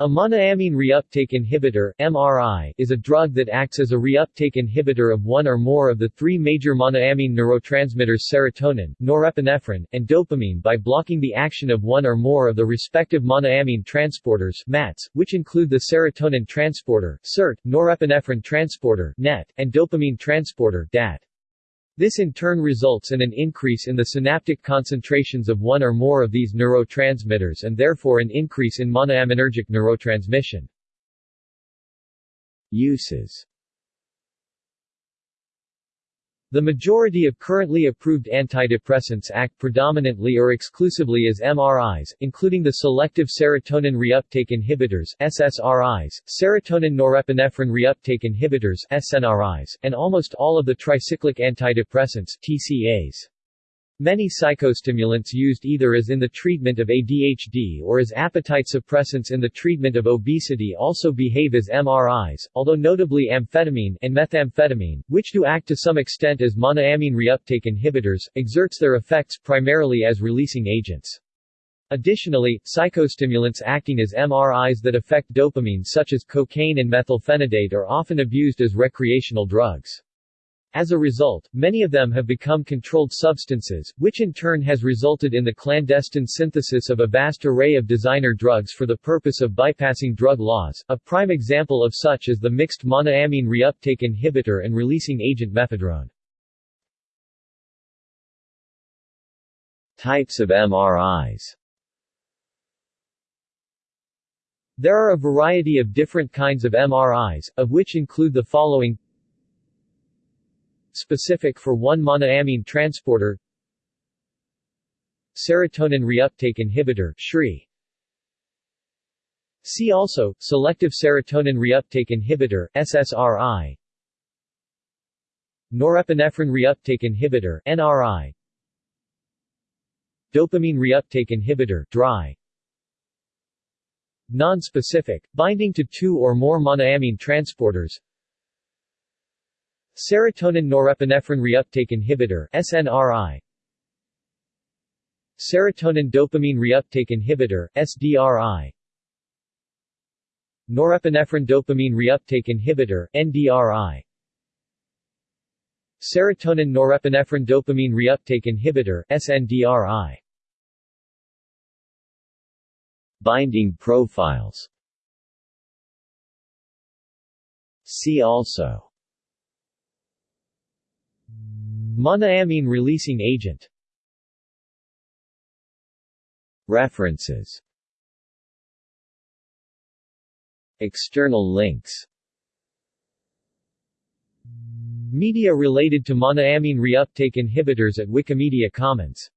A monoamine reuptake inhibitor MRI, is a drug that acts as a reuptake inhibitor of one or more of the three major monoamine neurotransmitters serotonin, norepinephrine, and dopamine by blocking the action of one or more of the respective monoamine transporters MATs, which include the serotonin transporter SERT, norepinephrine transporter NET, and dopamine transporter DAT. This in turn results in an increase in the synaptic concentrations of one or more of these neurotransmitters and therefore an increase in monoaminergic neurotransmission. Uses the majority of currently approved antidepressants act predominantly or exclusively as MRIs, including the selective serotonin reuptake inhibitors SSRIs, serotonin norepinephrine reuptake inhibitors SNRIs, and almost all of the tricyclic antidepressants TCAs. Many psychostimulants used either as in the treatment of ADHD or as appetite suppressants in the treatment of obesity also behave as MRIs, although notably amphetamine and methamphetamine, which do act to some extent as monoamine reuptake inhibitors, exerts their effects primarily as releasing agents. Additionally, psychostimulants acting as MRIs that affect dopamine such as cocaine and methylphenidate are often abused as recreational drugs. As a result, many of them have become controlled substances, which in turn has resulted in the clandestine synthesis of a vast array of designer drugs for the purpose of bypassing drug laws. A prime example of such is the mixed monoamine reuptake inhibitor and releasing agent mephedrone. Types of MRIs There are a variety of different kinds of MRIs, of which include the following specific for one monoamine transporter. Serotonin reuptake inhibitor SRI. See also, selective serotonin reuptake inhibitor SSRI Norepinephrine reuptake inhibitor NRI Dopamine reuptake inhibitor DRI Non-specific, binding to two or more monoamine transporters Serotonin norepinephrine reuptake inhibitor SNRI Serotonin dopamine reuptake inhibitor SDRI Norepinephrine dopamine reuptake inhibitor NDRI Serotonin norepinephrine dopamine reuptake inhibitor SNDRI Binding profiles. See also Monoamine releasing agent. References. External links. Media related to monoamine reuptake inhibitors at Wikimedia Commons